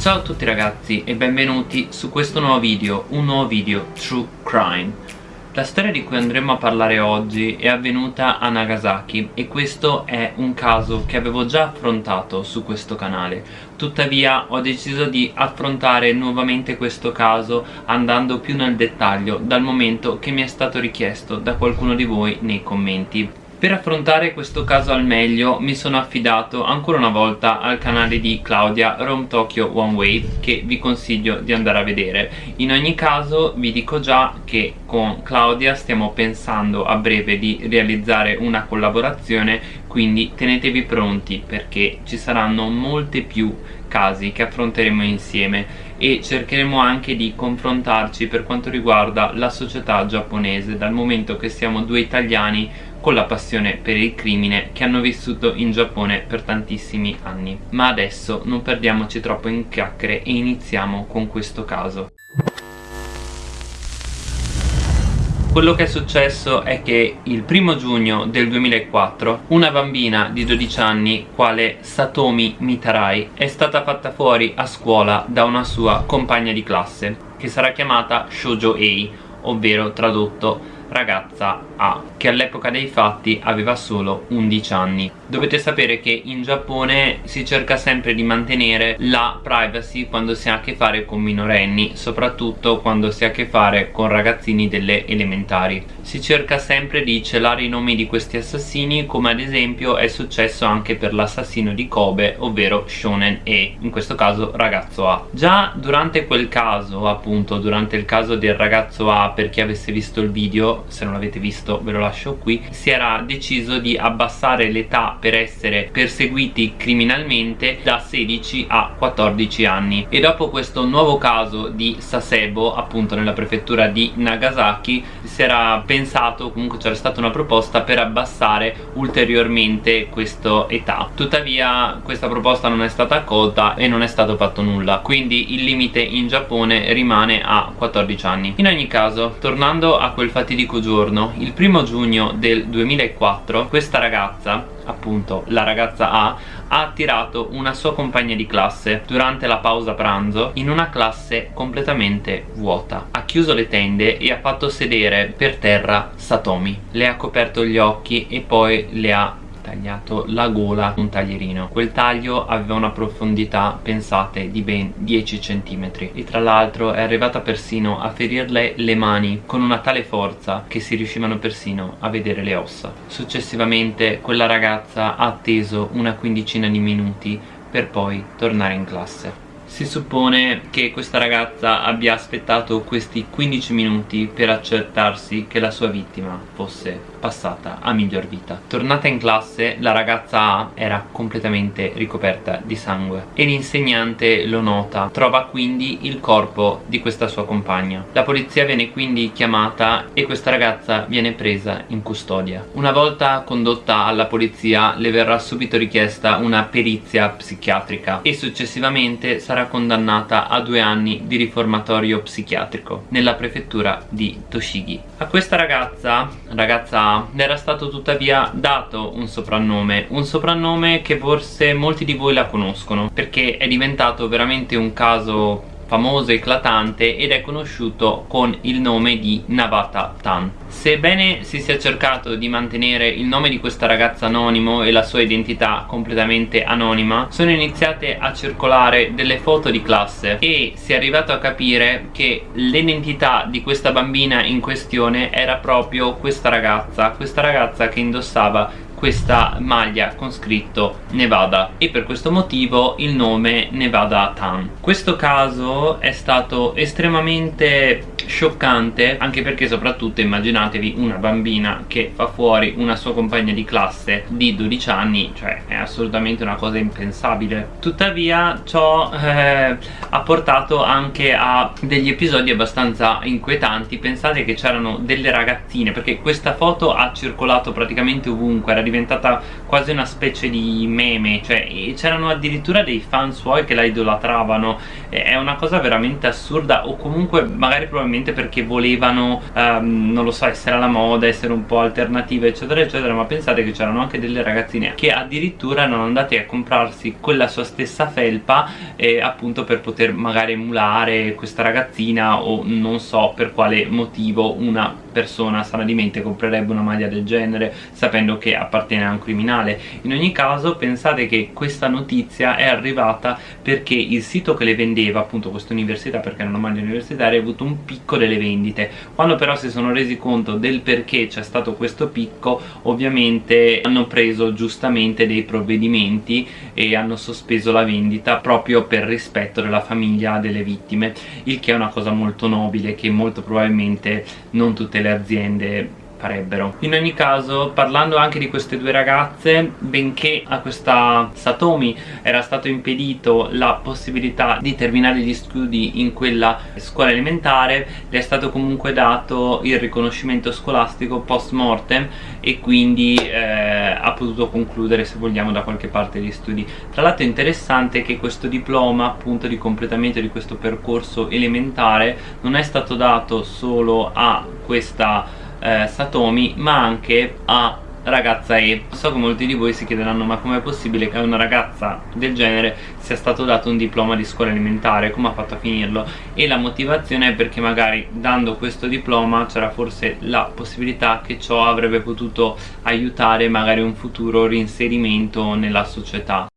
Ciao a tutti ragazzi e benvenuti su questo nuovo video, un nuovo video True Crime. La storia di cui andremo a parlare oggi è avvenuta a Nagasaki e questo è un caso che avevo già affrontato su questo canale. Tuttavia ho deciso di affrontare nuovamente questo caso andando più nel dettaglio dal momento che mi è stato richiesto da qualcuno di voi nei commenti per affrontare questo caso al meglio mi sono affidato ancora una volta al canale di Claudia Rome Tokyo One Way che vi consiglio di andare a vedere. In ogni caso vi dico già che con Claudia stiamo pensando a breve di realizzare una collaborazione quindi tenetevi pronti perché ci saranno molte più casi che affronteremo insieme e cercheremo anche di confrontarci per quanto riguarda la società giapponese dal momento che siamo due italiani con la passione per il crimine che hanno vissuto in Giappone per tantissimi anni. Ma adesso non perdiamoci troppo in chiacchiere e iniziamo con questo caso. Quello che è successo è che il primo giugno del 2004 una bambina di 12 anni, quale Satomi Mitarai, è stata fatta fuori a scuola da una sua compagna di classe che sarà chiamata Shoujo Ei, ovvero tradotto ragazza A che all'epoca dei fatti aveva solo 11 anni dovete sapere che in Giappone si cerca sempre di mantenere la privacy quando si ha a che fare con minorenni soprattutto quando si ha a che fare con ragazzini delle elementari. Si cerca sempre di celare i nomi di questi assassini come ad esempio è successo anche per l'assassino di Kobe ovvero Shonen E in questo caso ragazzo A. Già durante quel caso appunto durante il caso del ragazzo A per chi avesse visto il video se non l'avete visto ve lo lascio qui si era deciso di abbassare l'età per essere perseguiti criminalmente da 16 a 14 anni. E dopo questo nuovo caso di Sasebo appunto nella prefettura di Nagasaki si era pensato comunque c'era stata una proposta per abbassare ulteriormente questa età. Tuttavia questa proposta non è stata accolta e non è stato fatto nulla. Quindi il limite in Giappone rimane a 14 anni. In ogni caso tornando a quel fatidico giorno, il primo giugno del 2004, questa ragazza, appunto la ragazza A, ha attirato una sua compagna di classe durante la pausa pranzo in una classe completamente vuota. Ha chiuso le tende e ha fatto sedere per terra Satomi. Le ha coperto gli occhi e poi le ha tagliato la gola un taglierino. Quel taglio aveva una profondità pensate di ben 10 cm e tra l'altro è arrivata persino a ferirle le mani con una tale forza che si riuscivano persino a vedere le ossa. Successivamente quella ragazza ha atteso una quindicina di minuti per poi tornare in classe si suppone che questa ragazza abbia aspettato questi 15 minuti per accertarsi che la sua vittima fosse passata a miglior vita. Tornata in classe la ragazza A era completamente ricoperta di sangue e l'insegnante lo nota. Trova quindi il corpo di questa sua compagna. La polizia viene quindi chiamata e questa ragazza viene presa in custodia. Una volta condotta alla polizia le verrà subito richiesta una perizia psichiatrica e successivamente sarà condannata a due anni di riformatorio psichiatrico nella prefettura di Toshigi. A questa ragazza, ragazza A era stato tuttavia dato un soprannome un soprannome che forse molti di voi la conoscono perché è diventato veramente un caso famoso eclatante ed è conosciuto con il nome di Navata Tan Sebbene si sia cercato di mantenere il nome di questa ragazza anonimo e la sua identità completamente anonima sono iniziate a circolare delle foto di classe e si è arrivato a capire che l'identità di questa bambina in questione era proprio questa ragazza questa ragazza che indossava questa maglia con scritto Nevada e per questo motivo il nome Nevada Tan questo caso è stato estremamente scioccante anche perché soprattutto immaginatevi una bambina che fa fuori una sua compagna di classe di 12 anni cioè è assolutamente una cosa impensabile. Tuttavia ciò eh, ha portato anche a degli episodi abbastanza inquietanti. Pensate che c'erano delle ragazzine perché questa foto ha circolato praticamente ovunque era diventata quasi una specie di meme cioè c'erano addirittura dei fan suoi che la idolatravano. È una cosa veramente assurda o comunque magari probabilmente perché volevano um, non lo so essere alla moda essere un po' alternative eccetera eccetera ma pensate che c'erano anche delle ragazzine che addirittura erano andate a comprarsi quella sua stessa felpa eh, appunto per poter magari emulare questa ragazzina o non so per quale motivo una persona sana di mente comprerebbe una maglia del genere sapendo che appartiene a un criminale. In ogni caso pensate che questa notizia è arrivata perché il sito che le vendeva appunto questa università perché era una maglia universitaria ha avuto un picco delle vendite. Quando però si sono resi conto del perché c'è stato questo picco ovviamente hanno preso giustamente dei provvedimenti e hanno sospeso la vendita proprio per rispetto della famiglia delle vittime il che è una cosa molto nobile che molto probabilmente non tutte le aziende farebbero. In ogni caso parlando anche di queste due ragazze benché a questa Satomi era stato impedito la possibilità di terminare gli studi in quella scuola elementare le è stato comunque dato il riconoscimento scolastico post mortem e quindi eh, ha potuto concludere se vogliamo da qualche parte gli studi. Tra l'altro è interessante che questo diploma appunto di completamento di questo percorso elementare non è stato dato solo a questa eh, Satomi ma anche a ragazza E. So che molti di voi si chiederanno ma com'è possibile che a una ragazza del genere sia stato dato un diploma di scuola elementare? Come ha fatto a finirlo? E la motivazione è perché magari dando questo diploma c'era forse la possibilità che ciò avrebbe potuto aiutare magari un futuro reinserimento nella società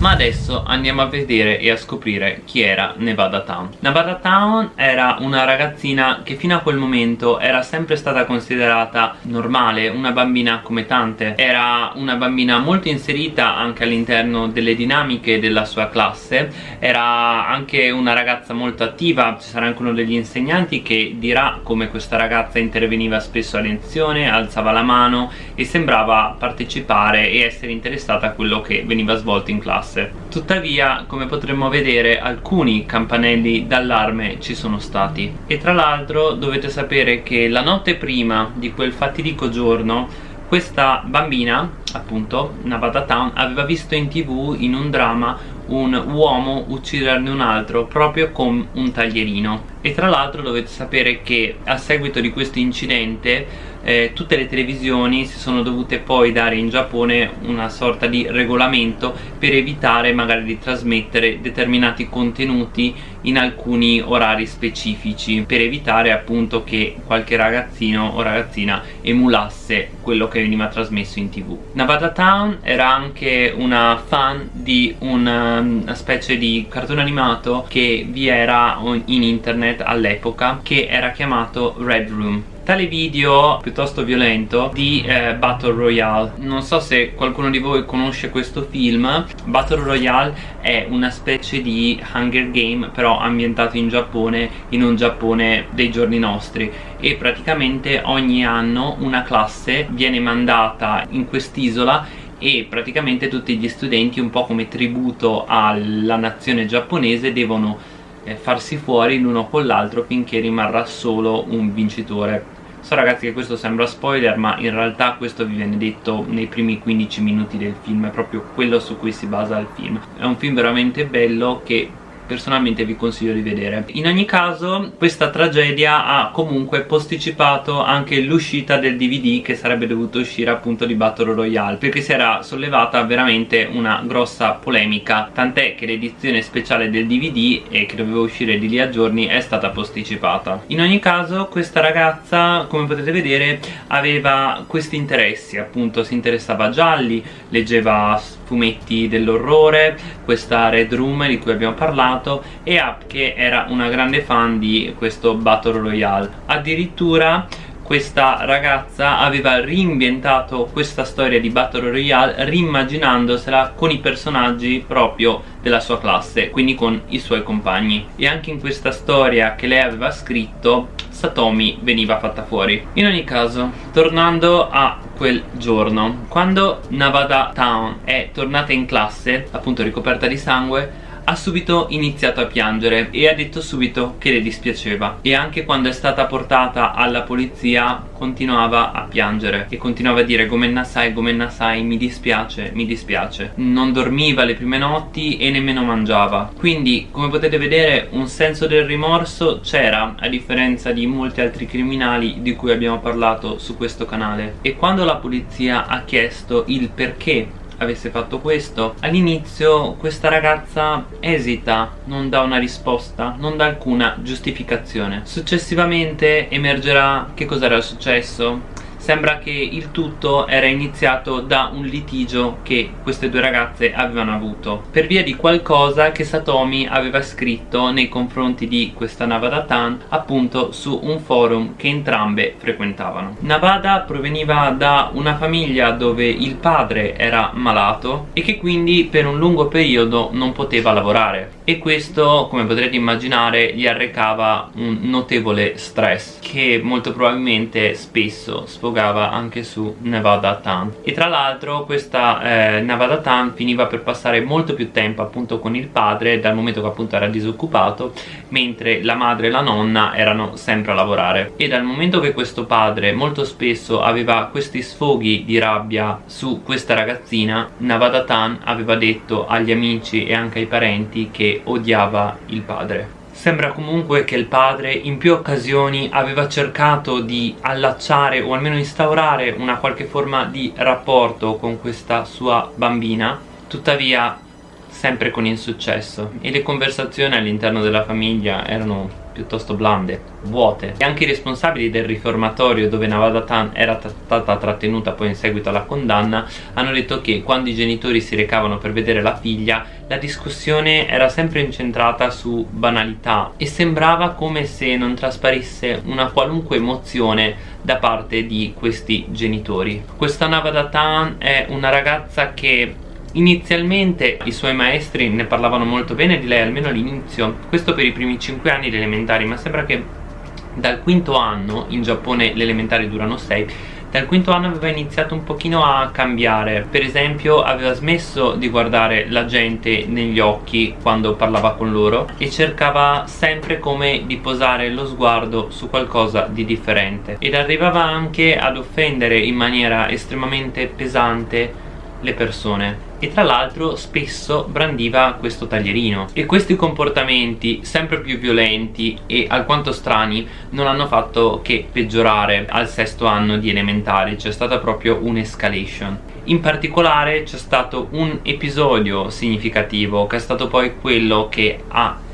Ma adesso andiamo a vedere e a scoprire chi era Nevada Town. Nevada Town era una ragazzina che fino a quel momento era sempre stata considerata normale, una bambina come tante. Era una bambina molto inserita anche all'interno delle dinamiche della sua classe. Era anche una ragazza molto attiva, ci sarà anche uno degli insegnanti che dirà come questa ragazza interveniva spesso a lezione, alzava la mano e sembrava partecipare e essere interessata a quello che veniva svolto in classe classe tuttavia come potremmo vedere alcuni campanelli d'allarme ci sono stati. E tra l'altro dovete sapere che la notte prima di quel fatidico giorno questa bambina appunto Navada Town aveva visto in tv in un dramma un uomo ucciderne un altro proprio con un taglierino. E tra l'altro dovete sapere che a seguito di questo incidente eh, tutte le televisioni si sono dovute poi dare in Giappone una sorta di regolamento per evitare magari di trasmettere determinati contenuti in alcuni orari specifici per evitare appunto che qualche ragazzino o ragazzina emulasse quello che veniva trasmesso in tv. Nevada Town era anche una fan di una, una specie di cartone animato che vi era in internet all'epoca che era chiamato Red Room tale video piuttosto violento di eh, Battle Royale. Non so se qualcuno di voi conosce questo film. Battle Royale è una specie di Hunger Game però ambientato in Giappone in un Giappone dei giorni nostri. E praticamente ogni anno una classe viene mandata in quest'isola e praticamente tutti gli studenti un po' come tributo alla nazione giapponese devono eh, farsi fuori l'uno con l'altro finché rimarrà solo un vincitore So ragazzi che questo sembra spoiler ma in realtà questo vi viene detto nei primi 15 minuti del film È proprio quello su cui si basa il film. È un film veramente bello che personalmente vi consiglio di vedere. In ogni caso questa tragedia ha comunque posticipato anche l'uscita del DVD che sarebbe dovuto uscire appunto di Battle Royale perché si era sollevata veramente una grossa polemica. Tant'è che l'edizione speciale del DVD e che doveva uscire di lì a giorni è stata posticipata. In ogni caso questa ragazza come potete vedere aveva questi interessi appunto si interessava a gialli leggeva fumetti dell'orrore questa Red Room di cui abbiamo parlato e Up che era una grande fan di questo Battle Royale. Addirittura questa ragazza aveva reinventato questa storia di Battle Royale rimmaginandosela con i personaggi proprio della sua classe quindi con i suoi compagni. E anche in questa storia che lei aveva scritto Satomi veniva fatta fuori. In ogni caso tornando a quel giorno quando Navada Town è tornata in classe appunto ricoperta di sangue ha subito iniziato a piangere e ha detto subito che le dispiaceva. E anche quando è stata portata alla polizia continuava a piangere e continuava a dire Gomenna sai, Gomenna sai, mi dispiace, mi dispiace. Non dormiva le prime notti e nemmeno mangiava. Quindi come potete vedere un senso del rimorso c'era a differenza di molti altri criminali di cui abbiamo parlato su questo canale. E quando la polizia ha chiesto il perché avesse fatto questo. All'inizio questa ragazza esita non dà una risposta non dà alcuna giustificazione. Successivamente emergerà che cosa era successo sembra che il tutto era iniziato da un litigio che queste due ragazze avevano avuto. Per via di qualcosa che Satomi aveva scritto nei confronti di questa Navada Tan appunto su un forum che entrambe frequentavano. Navada proveniva da una famiglia dove il padre era malato e che quindi per un lungo periodo non poteva lavorare e questo come potrete immaginare gli arrecava un notevole stress che molto probabilmente spesso sfogava anche su Nevada Tan e tra l'altro questa eh, Nevada Tan finiva per passare molto più tempo appunto con il padre dal momento che appunto era disoccupato mentre la madre e la nonna erano sempre a lavorare. E dal momento che questo padre molto spesso aveva questi sfoghi di rabbia su questa ragazzina Nevada Tan aveva detto agli amici e anche ai parenti che odiava il padre. Sembra comunque che il padre in più occasioni aveva cercato di allacciare o almeno instaurare una qualche forma di rapporto con questa sua bambina Tuttavia sempre con insuccesso. E le conversazioni all'interno della famiglia erano piuttosto blande, vuote e anche i responsabili del riformatorio dove Navada Tan era stata trattenuta poi in seguito alla condanna hanno detto che quando i genitori si recavano per vedere la figlia la discussione era sempre incentrata su banalità e sembrava come se non trasparisse una qualunque emozione da parte di questi genitori. Questa Navada Tan è una ragazza che Inizialmente i suoi maestri ne parlavano molto bene di lei, almeno all'inizio, questo per i primi 5 anni di elementari, ma sembra che dal quinto anno, in Giappone le elementari durano 6, dal quinto anno aveva iniziato un pochino a cambiare. Per esempio aveva smesso di guardare la gente negli occhi quando parlava con loro e cercava sempre come di posare lo sguardo su qualcosa di differente. Ed arrivava anche ad offendere in maniera estremamente pesante le persone. E tra l'altro spesso brandiva questo taglierino. E questi comportamenti sempre più violenti e alquanto strani non hanno fatto che peggiorare al sesto anno di elementari c'è stata proprio un'escalation. In particolare c'è stato un episodio significativo che è stato poi quello che ha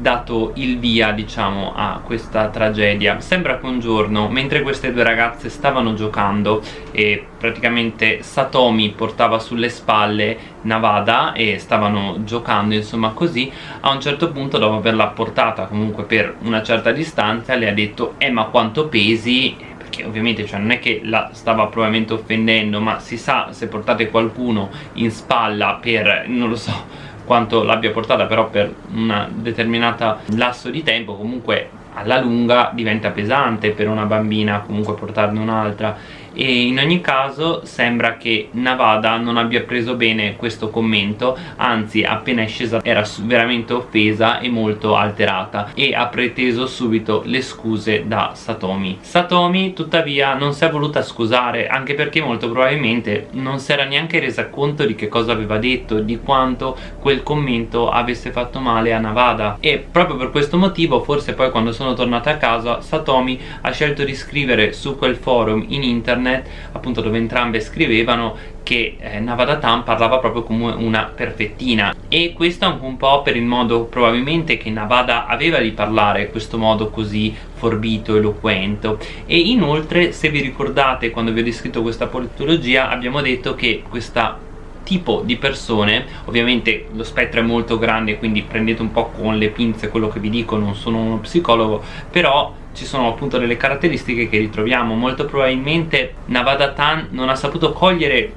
dato il via diciamo a questa tragedia. Sembra che un giorno mentre queste due ragazze stavano giocando e praticamente Satomi portava sulle spalle Navada e stavano giocando insomma così a un certo punto dopo averla portata comunque per una certa distanza le ha detto eh ma quanto pesi? Perché ovviamente cioè, non è che la stava probabilmente offendendo ma si sa se portate qualcuno in spalla per non lo so quanto l'abbia portata però per un determinato lasso di tempo comunque alla lunga diventa pesante per una bambina comunque portarne un'altra e in ogni caso sembra che Navada non abbia preso bene questo commento anzi appena è scesa era veramente offesa e molto alterata e ha preteso subito le scuse da Satomi. Satomi tuttavia non si è voluta scusare anche perché molto probabilmente non si era neanche resa conto di che cosa aveva detto di quanto quel commento avesse fatto male a Navada. E proprio per questo motivo forse poi quando sono tornata a casa Satomi ha scelto di scrivere su quel forum in internet internet appunto dove entrambe scrivevano che eh, Navadatan parlava proprio come una perfettina. E questo anche un po' per il modo probabilmente che Navada aveva di parlare questo modo così forbito, eloquente. E inoltre se vi ricordate quando vi ho descritto questa politologia abbiamo detto che questa tipo di persone ovviamente lo spettro è molto grande quindi prendete un po' con le pinze quello che vi dico non sono uno psicologo però ci sono appunto delle caratteristiche che ritroviamo. Molto probabilmente Navada Tan non ha saputo cogliere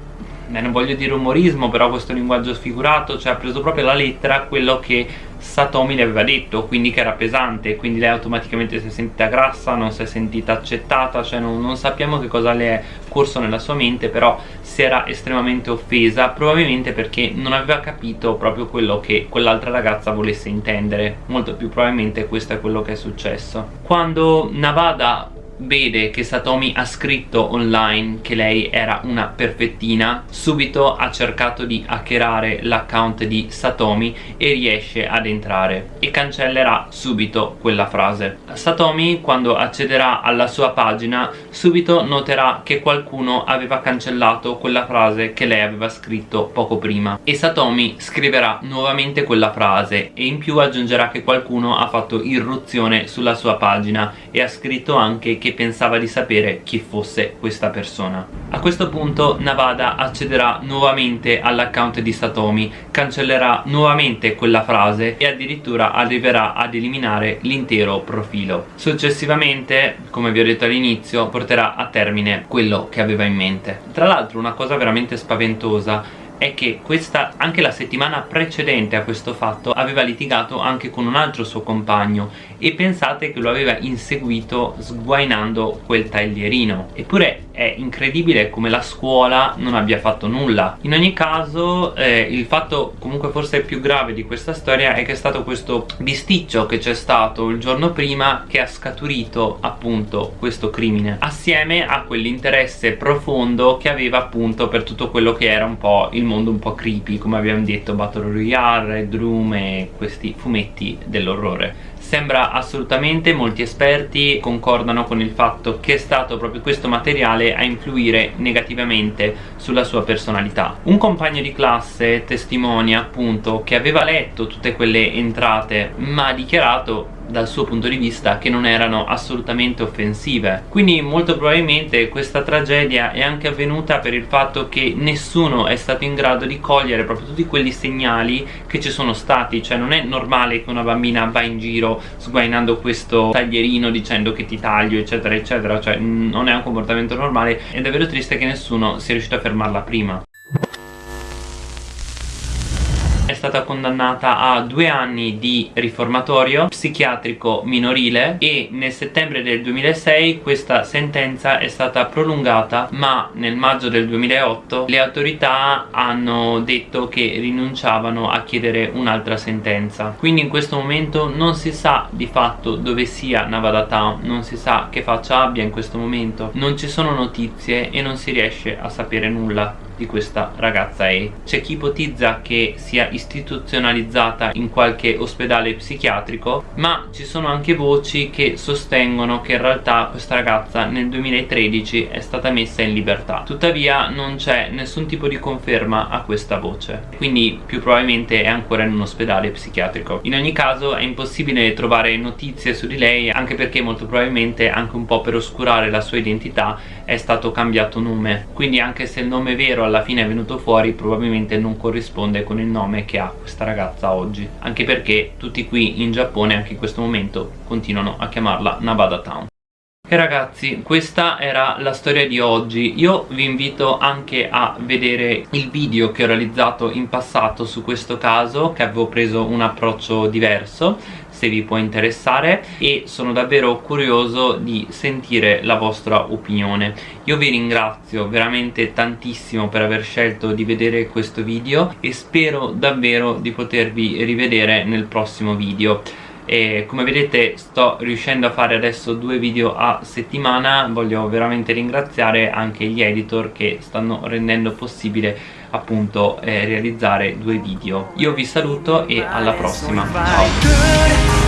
eh, non voglio dire umorismo però questo linguaggio sfigurato cioè ha preso proprio la lettera quello che Satomi le aveva detto quindi che era pesante quindi lei automaticamente si è sentita grassa non si è sentita accettata cioè non, non sappiamo che cosa le è corso nella sua mente però si era estremamente offesa probabilmente perché non aveva capito proprio quello che quell'altra ragazza volesse intendere. Molto più probabilmente questo è quello che è successo. Quando Navada vede che Satomi ha scritto online che lei era una perfettina subito ha cercato di hackerare l'account di Satomi e riesce ad entrare e cancellerà subito quella frase. Satomi quando accederà alla sua pagina subito noterà che qualcuno aveva cancellato quella frase che lei aveva scritto poco prima e Satomi scriverà nuovamente quella frase e in più aggiungerà che qualcuno ha fatto irruzione sulla sua pagina e ha scritto anche che pensava di sapere chi fosse questa persona. A questo punto Navada accederà nuovamente all'account di Satomi, cancellerà nuovamente quella frase e addirittura arriverà ad eliminare l'intero profilo. Successivamente, come vi ho detto all'inizio, porterà a termine quello che aveva in mente. Tra l'altro una cosa veramente spaventosa è che questa, anche la settimana precedente a questo fatto aveva litigato anche con un altro suo compagno e pensate che lo aveva inseguito sguainando quel taglierino. Eppure è incredibile come la scuola non abbia fatto nulla. In ogni caso eh, il fatto comunque forse più grave di questa storia è che è stato questo bisticcio che c'è stato il giorno prima che ha scaturito appunto questo crimine assieme a quell'interesse profondo che aveva appunto per tutto quello che era un po' il mondo un po' creepy come abbiamo detto Battle Royale, Red Room e questi fumetti dell'orrore sembra assolutamente, molti esperti concordano con il fatto che è stato proprio questo materiale a influire negativamente sulla sua personalità. Un compagno di classe testimonia appunto che aveva letto tutte quelle entrate ma ha dichiarato dal suo punto di vista che non erano assolutamente offensive. Quindi molto probabilmente questa tragedia è anche avvenuta per il fatto che nessuno è stato in grado di cogliere proprio tutti quelli segnali che ci sono stati. Cioè non è normale che una bambina va in giro sguainando questo taglierino dicendo che ti taglio eccetera eccetera. Cioè non è un comportamento normale. È davvero triste che nessuno sia riuscito a fermarla prima stata condannata a due anni di riformatorio psichiatrico minorile e nel settembre del 2006 questa sentenza è stata prolungata ma nel maggio del 2008 le autorità hanno detto che rinunciavano a chiedere un'altra sentenza. Quindi in questo momento non si sa di fatto dove sia Navada non si sa che faccia abbia in questo momento. Non ci sono notizie e non si riesce a sapere nulla di questa ragazza E. C'è chi ipotizza che sia istituzionalizzata in qualche ospedale psichiatrico ma ci sono anche voci che sostengono che in realtà questa ragazza nel 2013 è stata messa in libertà. Tuttavia non c'è nessun tipo di conferma a questa voce. Quindi più probabilmente è ancora in un ospedale psichiatrico. In ogni caso è impossibile trovare notizie su di lei anche perché molto probabilmente anche un po' per oscurare la sua identità è stato cambiato nome. Quindi anche se il nome vero alla fine è venuto fuori probabilmente non corrisponde con il nome che ha questa ragazza oggi. Anche perché tutti qui in Giappone anche in questo momento continuano a chiamarla Nabada Town e ragazzi questa era la storia di oggi. Io vi invito anche a vedere il video che ho realizzato in passato su questo caso che avevo preso un approccio diverso se vi può interessare e sono davvero curioso di sentire la vostra opinione. Io vi ringrazio veramente tantissimo per aver scelto di vedere questo video e spero davvero di potervi rivedere nel prossimo video e come vedete sto riuscendo a fare adesso due video a settimana. Voglio veramente ringraziare anche gli editor che stanno rendendo possibile appunto eh, realizzare due video. Io vi saluto e alla prossima. Ciao.